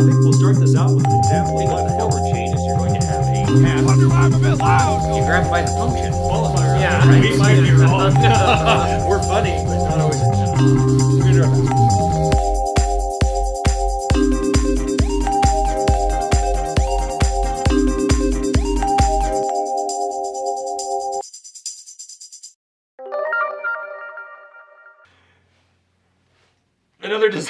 think we'll start this out with an example what the hell chain is you're going to have a path. Wonder why I'm a bit loud. You grab by the function. qualifier. Yeah, right. We might be wrong. We're funny, but not always. We're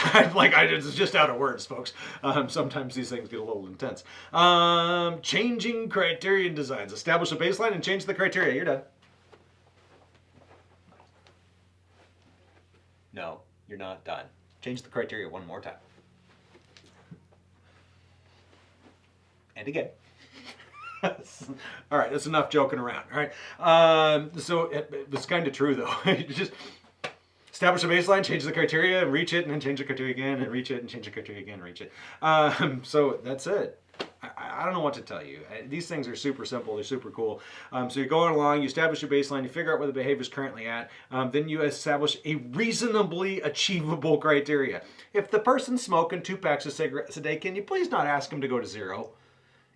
Design, like I it's just out of words, folks. Um, sometimes these things get a little intense. Um, changing criterion designs. Establish a baseline and change the criteria. You're done. No, you're not done. Change the criteria one more time. And again. all right, that's enough joking around. All right. Um, so it, it's kind of true though. just establish a baseline, change the criteria, reach it, and then change the criteria again, and reach it, and change the criteria again, reach it. Um, so that's it. I, I don't know what to tell you. These things are super simple. They're super cool. Um, so you're going along, you establish your baseline, you figure out where the behavior is currently at, um, then you establish a reasonably achievable criteria. If the person's smoking two packs of cigarettes a day, can you please not ask them to go to zero?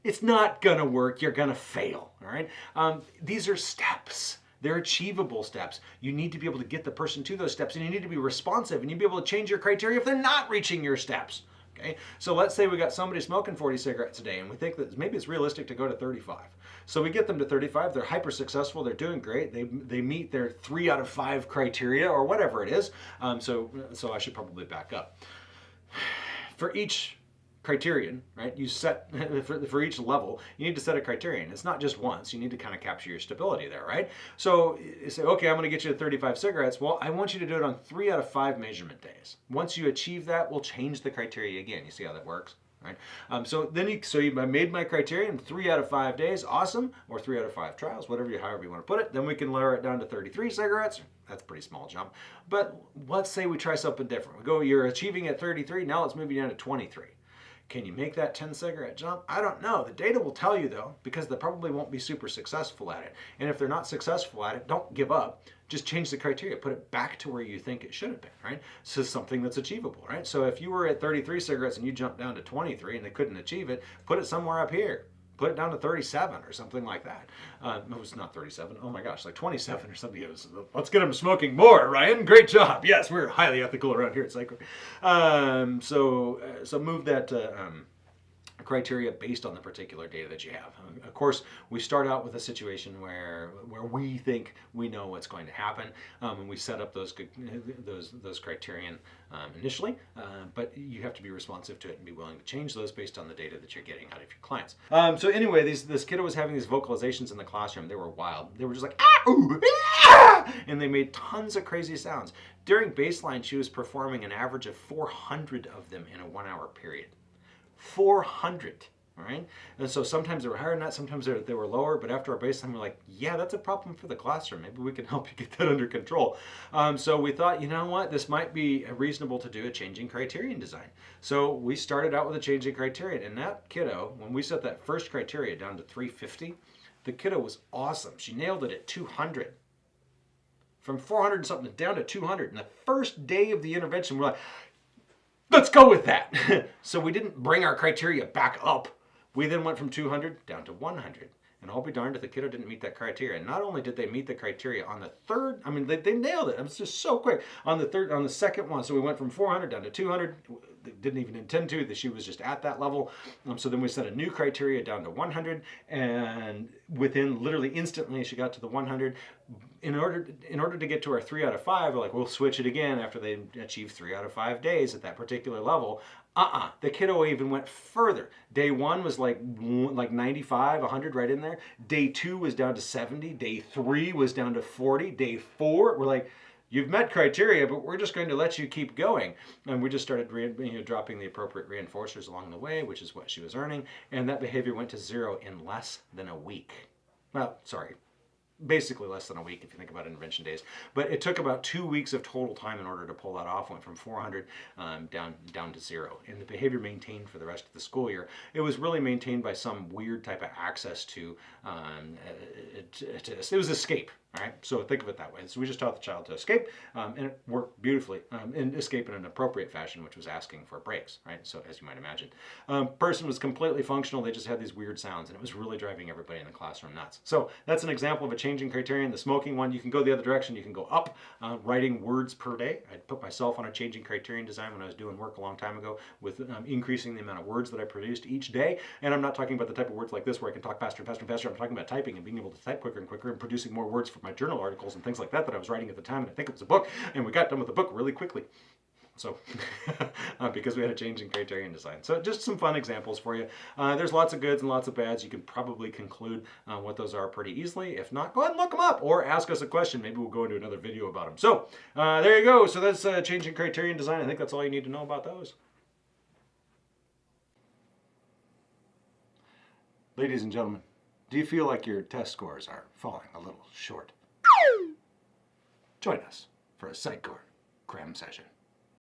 It's not gonna work. You're gonna fail. All right. Um, these are steps. They're achievable steps. You need to be able to get the person to those steps, and you need to be responsive, and you need to be able to change your criteria if they're not reaching your steps. Okay. So let's say we got somebody smoking 40 cigarettes a day, and we think that maybe it's realistic to go to 35. So we get them to 35. They're hyper successful. They're doing great. They they meet their three out of five criteria or whatever it is. Um, so so I should probably back up for each criterion, right? You set for, for each level, you need to set a criterion. It's not just once. You need to kind of capture your stability there, right? So you say, okay, I'm going to get you to 35 cigarettes. Well, I want you to do it on three out of five measurement days. Once you achieve that, we'll change the criteria again. You see how that works? Right. Um, so then you, so you I made my criterion three out of five days, awesome, or three out of five trials, whatever you, however you want to put it. Then we can lower it down to 33 cigarettes. That's a pretty small jump. But let's say we try something different. We go, you're achieving at 33. Now let's move you down to 23. Can you make that 10 cigarette jump? I don't know. The data will tell you though, because they probably won't be super successful at it. And if they're not successful at it, don't give up. Just change the criteria. Put it back to where you think it should have been, right? So something that's achievable, right? So if you were at 33 cigarettes and you jumped down to 23 and they couldn't achieve it, put it somewhere up here. Put it down to 37 or something like that. Uh, no, it's not 37. Oh my gosh, like 27 or something. It was, let's get them smoking more, Ryan. Great job. Yes, we're highly ethical around here at Psycho. Um, so, uh, so move that. Uh, um, criteria based on the particular data that you have. Uh, Of course, we start out with a situation where where we think we know what's going to happen, um, and we set up those those those criterion um, initially. Uh, but you have to be responsive to it and be willing to change those based on the data that you're getting out of your clients. Um, so anyway, these this kiddo was having these vocalizations in the classroom. They were wild. They were just like ah, ooh, ah, and they made tons of crazy sounds. During baseline, she was performing an average of 400 of them in a one-hour period. 400 all right? And so sometimes they were higher than that sometimes they were, they were lower but after our baseline we're like yeah that's a problem for the classroom. Maybe we can help you get that under control. Um, so we thought you know what? This might be reasonable to do a changing criterion design. So we started out with a changing criterion and that kiddo when we set that first criteria down to 350 the kiddo was awesome. She nailed it at 200 from 400 and something down to 200 and the first day of the intervention we're like let's go with that. so we didn't bring our criteria back up. We then went from 200 down to 100. And I'll be darned if the kiddo didn't meet that criteria. And not only did they meet the criteria on the third, I mean, they, they nailed it. It was just so quick. On the third, on the second one, so we went from 400 down to 200. Didn't even intend to. That she was just at that level. Um, so then we set a new criteria down to 100, and within literally instantly, she got to the 100. In order, in order to get to our three out of five, we're like, we'll switch it again after they achieve three out of five days at that particular level. Uh-uh. The kiddo even went further. Day one was like like 95, 100 right in there. Day two was down to 70. Day three was down to 40. Day four, we're like, you've met criteria, but we're just going to let you keep going. And we just started you know, dropping the appropriate reinforcers along the way, which is what she was earning. And that behavior went to zero in less than a week. Well, sorry, basically less than a week if you think about intervention days. But it took about two weeks of total time in order to pull that off. Went from 400 um, down down to zero, and the behavior maintained for the rest of the school year. It was really maintained by some weird type of access to. Um, it, it, it was escape. All right, so think of it that way. So we just taught the child to escape, um, and it worked beautifully. Um, and escape in an appropriate fashion, which was asking for breaks, right? So as you might imagine, um, person was completely functional. They just had these weird sounds, and it was really driving everybody in the classroom nuts. So that's an example of a changing criterion. The smoking one, you can go the other direction. You can go up, uh, writing words per day. I put myself on a changing criterion design when I was doing work a long time ago with um, increasing the amount of words that I produced each day. And I'm not talking about the type of words like this where I can talk faster and faster and faster. I'm talking about typing and being able to type quicker and quicker and producing more words for my journal articles and things like that that I was writing at the time. And I think it was a book, and we got done with the book really quickly. So, uh, because we had a changing criterion design. So, just some fun examples for you. Uh, there's lots of goods and lots of bads. You can probably conclude uh, what those are pretty easily. If not, go ahead and look them up or ask us a question. Maybe we'll go into another video about them. So, uh, there you go. So, that's uh, changing criterion design. I think that's all you need to know about those. Ladies and gentlemen, do you feel like your test scores are falling a little short? Join us for a Sitecore cram session.